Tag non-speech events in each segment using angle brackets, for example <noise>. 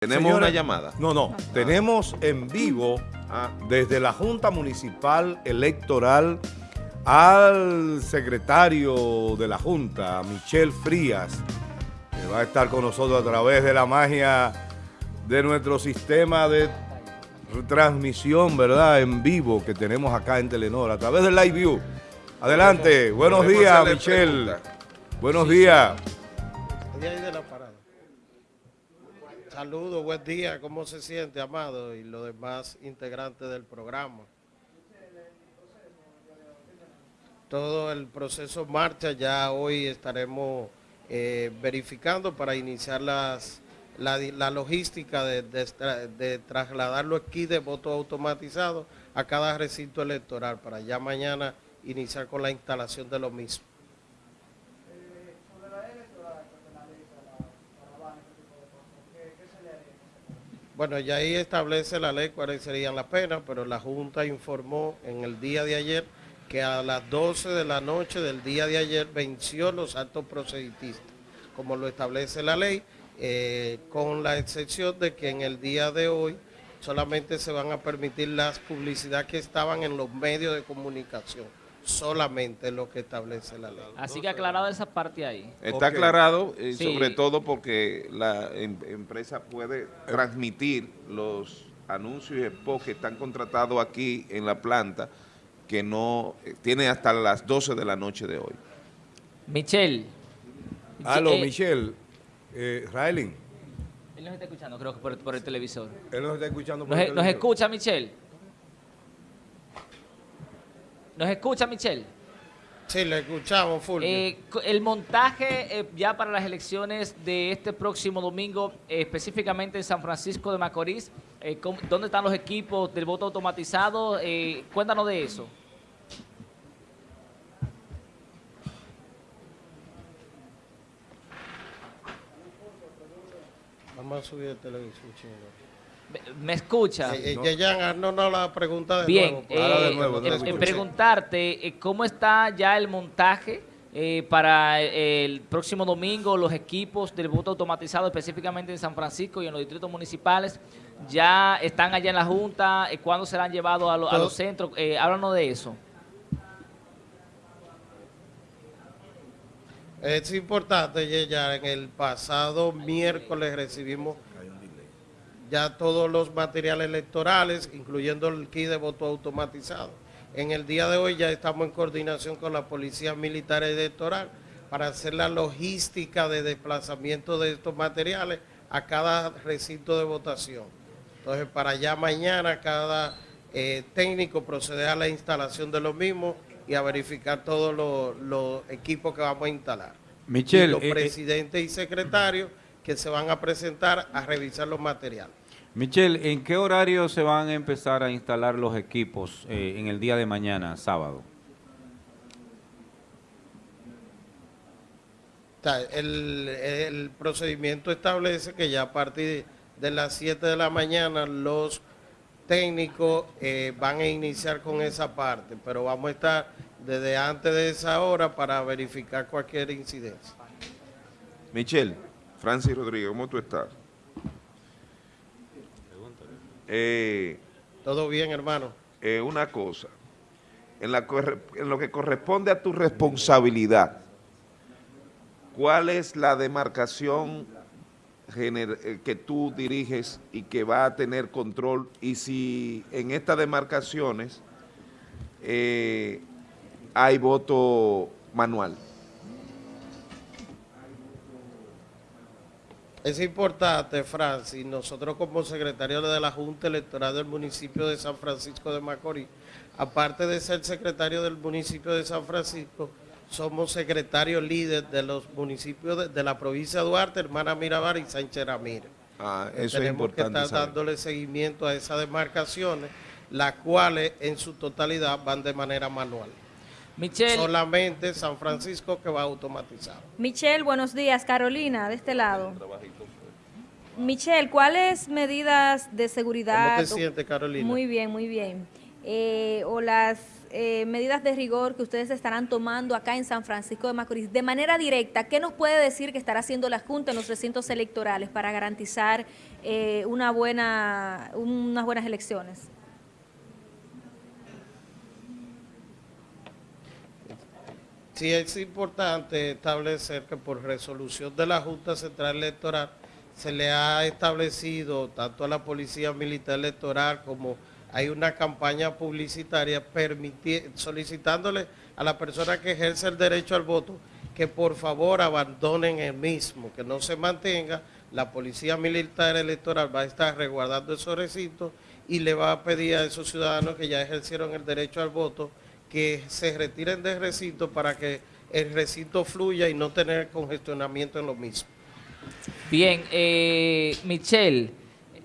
Tenemos una llamada. No, no, tenemos en vivo Ah, desde la Junta Municipal Electoral al secretario de la Junta, Michel Frías, que va a estar con nosotros a través de la magia de nuestro sistema de transmisión, ¿verdad?, en vivo que tenemos acá en Telenor, a través del Live View. Adelante, buenos días, Michel. pregunta. Buenos días. De la parada. Saludos, buen día, ¿cómo se siente, Amado? Y los demás integrantes del programa. Todo el proceso marcha, ya hoy estaremos eh, verificando para iniciar las, la, logística de, de tra- de trasladar los kits de voto automatizado a cada recinto electoral para ya mañana iniciar con la instalación de lo mismo. Bueno, ya ahí establece la ley cuáles serían las penas, pero la Junta informó en el día de ayer que a las 12 de la noche del día de ayer venció los actos proselitistas, como lo establece la ley, eh, con la excepción de que en el día de hoy solamente se van a permitir las publicidades que estaban en los medios de comunicación, solamente lo que establece la ley. Así que aclarado esa parte ahí. Está aclarado, eh, Sí. sobre todo porque la em- empresa puede transmitir los anuncios y spots que están contratados aquí en la planta, que no eh, tiene hasta las 12 de la noche de hoy. Michelle. Aló, eh, Michel. Eh, Raelin, Él nos está escuchando, creo que por, por el televisor. él nos está escuchando. por ¿Nos, el nos televisor. escucha, Michelle? ¿Nos escucha, Michelle? Sí, le escuchamos, Fulvio. Eh, el montaje eh, ya para las elecciones de este próximo domingo, eh, específicamente en San Francisco de Macorís, eh, ¿cómo- ¿dónde están los equipos del voto automatizado? Cuéntanos de eso. Vamos a subir el televisor. ¿Me- ¿Me escucha? Eh, eh, Yeyan, haznos no la pregunta de Bien, nuevo. eh, de nuevo, eh, de nuevo. eh, preguntarte eh, cómo está ya el montaje eh, para el próximo domingo, los equipos del voto automatizado, específicamente en San Francisco y en los distritos municipales, ya están allá en la Junta, ¿cuándo serán llevados a, lo- a los centros? Eh, háblanos de eso. Es importante, Yeyan, en el pasado miércoles recibimos ya todos los materiales electorales, incluyendo el kit de voto automatizado. En el día de hoy ya estamos en coordinación con la Policía Militar Electoral para hacer la logística de desplazamiento de estos materiales a cada recinto de votación. Entonces, para ya mañana cada eh, técnico proceder a la instalación de los mismos y a verificar todos los, los equipos que vamos a instalar. Michelle, y los eh, eh, presidentes y secretarios que se van a presentar a revisar los materiales. Michelle, ¿en qué horario se van a empezar a instalar los equipos eh, en el día de mañana, sábado? El procedimiento establece que ya a partir de las 7 de la mañana los técnicos eh, van a iniciar con esa parte, pero vamos a estar desde antes de esa hora para verificar cualquier incidencia. Michelle, Francis Rodríguez, ¿cómo tú estás? Eh, ¿Todo bien, hermano? eh, una cosa, en, la corre- en lo que corresponde a tu responsabilidad, ¿cuál es la demarcación eh, que tú diriges y que va a tener control? Y si en estas demarcaciones eh, hay voto manual. Es importante, Francis, nosotros como secretarios de la Junta Electoral del municipio de San Francisco de Macorís, aparte de ser secretario del municipio de San Francisco, somos secretarios líderes de los municipios de, de la provincia de Duarte, Hermana Mirabal y Sánchez Ramírez. Ah, es Tenemos que estar dándole seguimiento a esas demarcaciones, las cuales en su totalidad van de manera manual. Michelle, Solamente San Francisco que va automatizado. Michelle, buenos días. Carolina, de este lado. Michelle, ¿cuáles medidas de seguridad? ¿Cómo te sientes, Carolina? Muy bien, muy bien. Eh, o las eh, medidas de rigor que ustedes estarán tomando acá en San Francisco de Macorís, de manera directa, ¿qué nos puede decir que estará haciendo la Junta en los recintos electorales para garantizar eh, una buena, unas buenas elecciones? Sí es importante establecer que por resolución de la Junta Central Electoral se le ha establecido tanto a la Policía Militar Electoral como hay una campaña publicitaria solicitándole a la persona que ejerce el derecho al voto que por favor abandonen el mismo, que no se mantenga. La Policía Militar Electoral va a estar resguardando esos recintos y le va a pedir a esos ciudadanos que ya ejercieron el derecho al voto que se retiren del recinto para que el recinto fluya y no tener congestionamiento en lo mismo. Bien, eh, Michelle,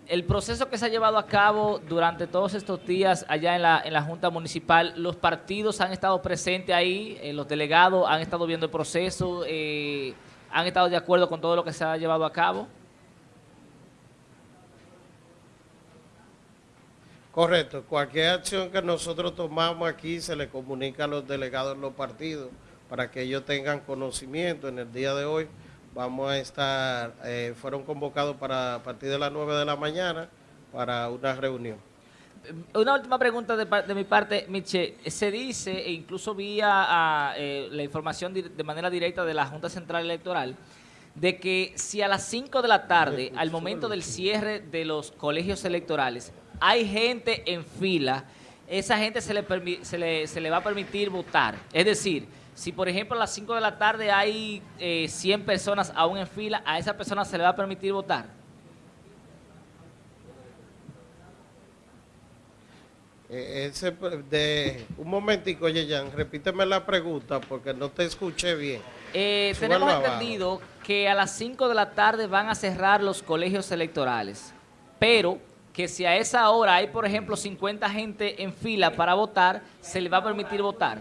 el proceso que se ha llevado a cabo durante todos estos días allá en la, en la Junta Municipal, los partidos han estado presentes ahí, eh, los delegados han estado viendo el proceso, eh, han estado de acuerdo con todo lo que se ha llevado a cabo. Correcto, cualquier acción que nosotros tomamos aquí se le comunica a los delegados de los partidos para que ellos tengan conocimiento en el día de hoy vamos a estar, eh, fueron convocados para a partir de las 9 de la mañana para una reunión. Una última pregunta de, mi parte, Miche. Se dice, e incluso vía eh, la información de manera directa de la Junta Central Electoral, de que si a las 5 de la tarde, al momento del cierre de los colegios electorales, hay gente en fila, esa gente se le, se le, se le va a permitir votar. Es decir, si, por ejemplo, a las 5 de la tarde hay 100 eh, personas aún en fila, ¿a esa persona se le va a permitir votar? Eh, ese, de, un momentico, Yeyan, repíteme la pregunta porque no te escuché bien. Eh, tenemos entendido que a las 5 de la tarde van a cerrar los colegios electorales, pero que si a esa hora hay, por ejemplo, 50 gente en fila para votar, se le va a permitir votar.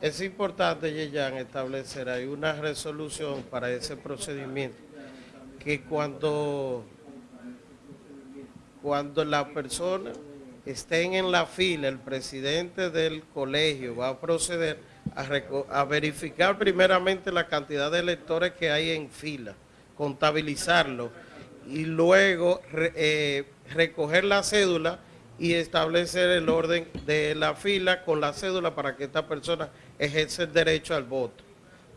Es importante, Yeyan, establecer hay una resolución para ese procedimiento, que cuando, cuando la persona estén en la fila, el presidente del colegio va a proceder a, verificar primeramente la cantidad de electores que hay en fila, contabilizarlo y luego eh, recoger la cédula y establecer el orden de la fila con la cédula para que esta persona ejerce el derecho al voto.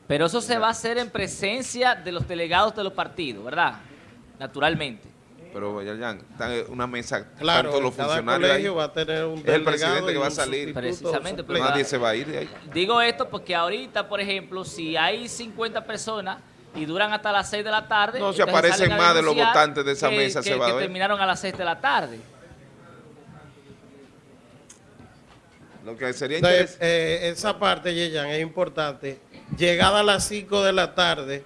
Pero eso se va a hacer en presencia de los delegados de los partidos, ¿verdad? Naturalmente. Pero ya están en una mesa, claro, tanto los funcionarios va a tener un es el presidente que va a salir. Precisamente. Pero nadie se va a ir de ahí. Digo esto porque ahorita, por ejemplo, si hay 50 personas y duran hasta las 6 de la tarde... No, si aparecen más de los votantes de esa mesa, se va a ver. que terminaron a las 6 de la tarde. Lo que sería Entonces, eh, esa parte, Yeyan, es importante. Llegada a las 5 de la tarde,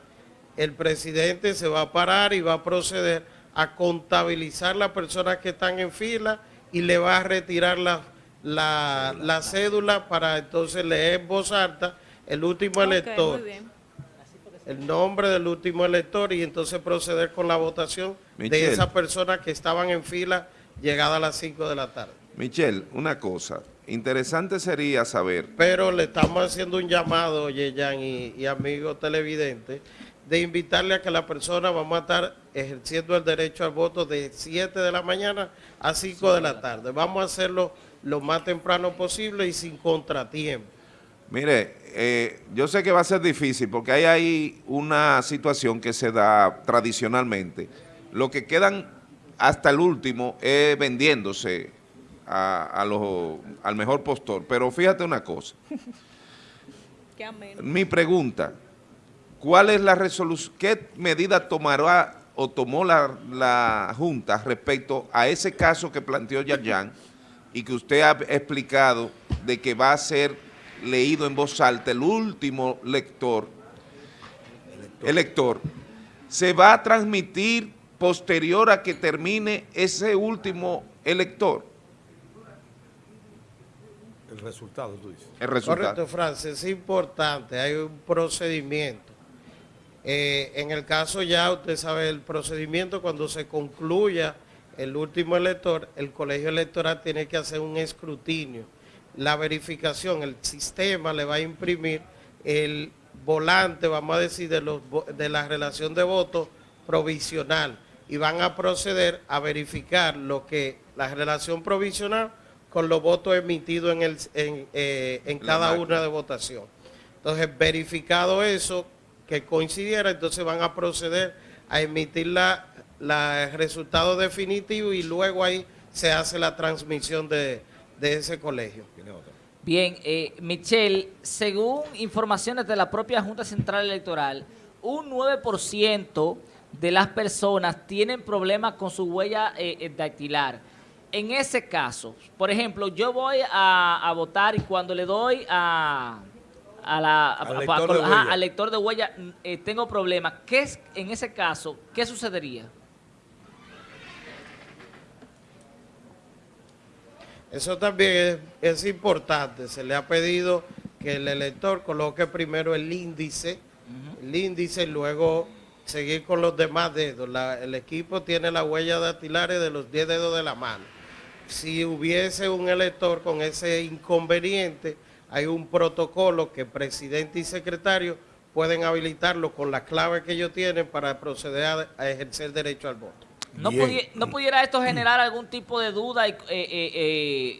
el presidente se va a parar y va a proceder a contabilizar las personas que están en fila y le va a retirar la, la, cédula para entonces leer en voz alta el último elector. El nombre del último elector y entonces proceder con la votación de esas personas que estaban en fila llegada a las 5 de la tarde. Michelle, una cosa, interesante sería saber... Pero le estamos haciendo un llamado, Yeyan y, y amigos televidentes, de invitarle a que la persona vamos a estar ejerciendo el derecho al voto de 7 de la mañana a 5 de la tarde. Vamos a hacerlo lo más temprano posible y sin contratiempo. Mire, eh, yo sé que va a ser difícil porque hay ahí una situación que se da tradicionalmente. Lo que quedan hasta el último es vendiéndose a, los, al mejor postor. Pero fíjate una cosa. <laughs> Mi pregunta, ¿cuál es la resolución, qué medida tomará o tomó la, la, Junta respecto a ese caso que planteó Yayan y que usted ha explicado de que va a ser leído en voz alta el último lector, elector, se va a transmitir posterior a que termine ese último elector. El resultado, tú dices. El resultado. Correcto, Francis, es importante, hay un procedimiento. Eh, en el caso ya, usted sabe el procedimiento, cuando se concluya el último elector, el colegio electoral tiene que hacer un escrutinio. La verificación, el sistema le va a imprimir el volante, vamos a decir, de, los, vo- de la relación de votos provisional y van a proceder a verificar lo que la relación provisional con los votos emitidos en, el, en, eh, en cada una de votación. Entonces, verificado eso, que coincidiera, entonces van a proceder a emitir la, la- el resultado definitivo y luego ahí se hace la transmisión de, de ese colegio. Bien, eh, Michelle, según informaciones de la propia Junta Central Electoral, un 9% de las personas tienen problemas con su huella eh, eh, dactilar. En ese caso, por ejemplo, yo voy a, a votar y cuando le doy a, a la, a- Al a- lector a- de ajá, huella. al lector de huella, mm, eh, tengo problemas. ¿Qué es, en ese caso, qué sucedería? Eso también es, es importante. Se le ha pedido que el elector coloque primero el índice, el índice y luego seguir con los demás dedos. La- el equipo tiene la huella dactilares de los 10 dedos de la mano. Si hubiese un elector con ese inconveniente, hay un protocolo que presidente y secretario pueden habilitarlo con la clave que ellos tienen para proceder a, a ejercer derecho al voto. ¿No, pudi- no pudiera esto generar algún tipo de duda y, eh, eh,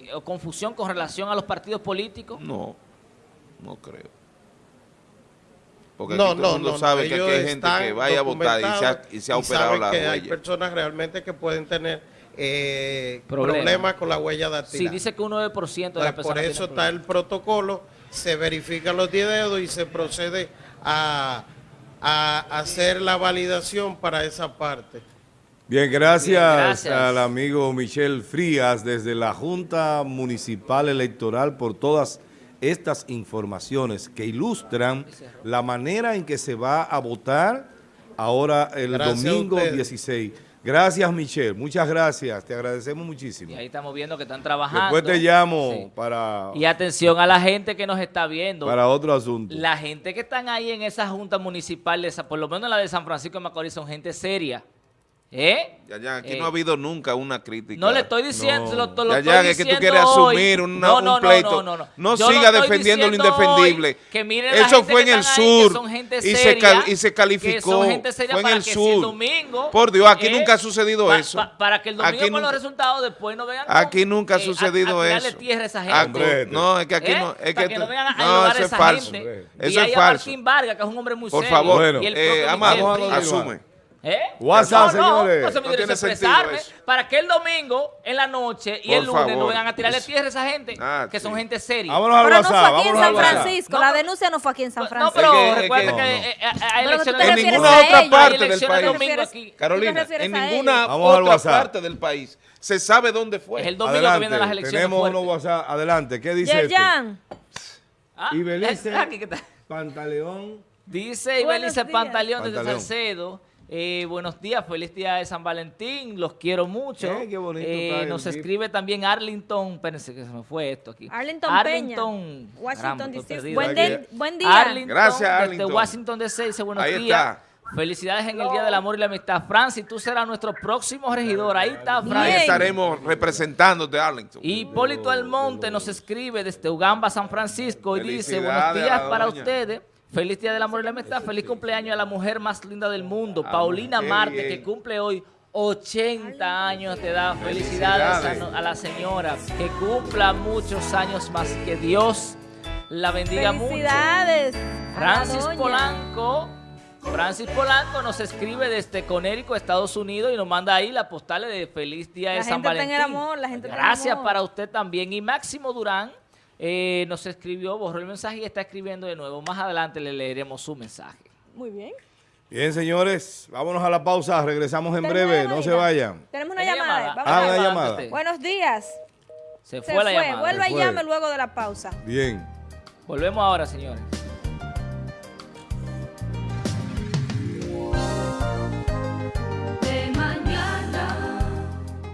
eh, o confusión con relación a los partidos políticos? No, no creo. Porque no, aquí todo no, el mundo no, sabe que aquí hay gente que vaya a votar y se ha, y se ha y operado saben la que hay personas realmente que pueden tener eh, Problema. problemas con la huella Sí, dactilar. dice que un 9% de las Entonces, personas por eso está el protocolo, se verifican los 10 dedos y se procede a, a hacer la validación para esa parte. Bien, gracias, Bien, gracias. al amigo Michel Frías desde la Junta Municipal Electoral por todas estas informaciones que ilustran la manera en que se va a votar ahora el Gracias domingo ustedes. 16. Gracias, Michel. Muchas gracias. Te agradecemos muchísimo. Y ahí estamos viendo que están trabajando. Después te llamo Sí. para, Y atención a la gente que nos está viendo. para otro asunto. La gente que están ahí en esa junta municipal, de por lo menos la de San Francisco de Macorís, son gente seria. ¿Eh? Ya, ya, aquí Eh, no ha habido nunca una crítica. No le estoy diciendo, No. lo, lo Ya, estoy ya, es que tú quieres hoy. asumir una- No, un no, no, pleito. No, no, no. No Yo lo siga defendiendo lo indefendible. hoy, que miren la Eso gente fue en el sur son gente y se y se que calificó. son gente seria Fue en para el que si el sur. domingo, Por Dios, aquí eh, nunca ha sucedido pa- eso. pa- para que el domingo Aquí con los nunca- resultados después no con, Aquí nunca ha eh, a- sucedido a eso. tierra a esa Aquí- gente. Hombre, no, es que aquí ¿Eh? no. Es que, no vengan a esa gente. Eso y ahí es a falso. Martín Vargas, que es un hombre muy Por serio. favor, Bueno. y el eh, propio Amado, asume. ¿Eh? WhatsApp, no, no, señores. no se me No expresarme para que el domingo, en la noche y Por el lunes no vengan a tirarle tierra a esa gente, Ah, que son sí. gente seria. Vámonos al Pero no fue WhatsApp. aquí en San WhatsApp. Francisco, No, la pero- denuncia no fue aquí en San No, Francisco. pero Es que- es recuerda que- que, No, no. eh, eh, hay Pero elecciones En ninguna otra parte del país. domingo refieres- aquí. ¿Tú te Carolina, en ninguna otra parte del país se sabe dónde fue. Es el domingo que Adelante. vienen las elecciones Tenemos fuertes. unos WhatsApp. Adelante. ¿Qué dice este? Yerjan, Ah, Y Belice. es <laughs> aquí que está. Pantaleón. Dice Ibelice. Pantaleón desde Pantaleón. Salcedo. Eh, buenos días, feliz día de San Valentín, los quiero mucho. Eh, qué bonito Eh, nos GIF. escribe también Arlington, espérense que se me fue esto aquí. Arlington Arlington, Peña, Washington DC. Buen, de- buen día. Arlington, Gracias, desde Arlington. Washington DC, dice buenos Ahí días. está. Felicidades en el Día del Amor y la Amistad. Francis, tú serás nuestro próximo regidor. Ahí está, Ahí Francis. estaremos representándote, Arlington. Hipólito Almonte nos escribe desde Ugamba, San Francisco, y dice, buenos días para doña. ustedes. Feliz Día del Amor y la Amistad. Feliz cumpleaños a la mujer más linda del mundo, Paulina Marte, bien. que cumple hoy 80 años de edad. Felicidades, a, Felicidades. no- a la señora. Que cumpla muchos años más. Que Dios la bendiga mucho. Felicidades. Francis. Polanco. Francis Polanco nos escribe desde Conérico, Estados Unidos, y nos manda ahí la postal de Feliz Día La de San Valentín. el amor, la gente está en el Gracias amor. para usted también. Y Máximo Durán eh, nos escribió, borró el mensaje y está escribiendo de nuevo. Más adelante le leeremos su mensaje. Muy bien. Bien, señores, vámonos a la pausa. Regresamos en breve. No se vayan. Tenemos una ¿Tiene llamada. llamada? Vamos Ah, a una ver. llamada. Buenos días. Se Se fue la fue. llamada. Vuelva Se y llame luego de la pausa. Bien. Volvemos ahora, señores.